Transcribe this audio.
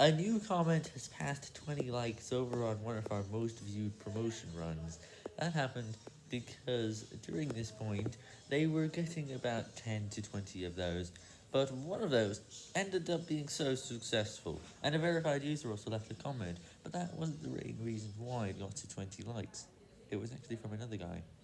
A new comment has passed 20 likes over on one of our most viewed promotion runs. That happened because during this point, they were getting about 10 to 20 of those, but one of those ended up being so successful, and a verified user also left a comment, but that wasn't the main reason why it got to 20 likes. It was actually from another guy.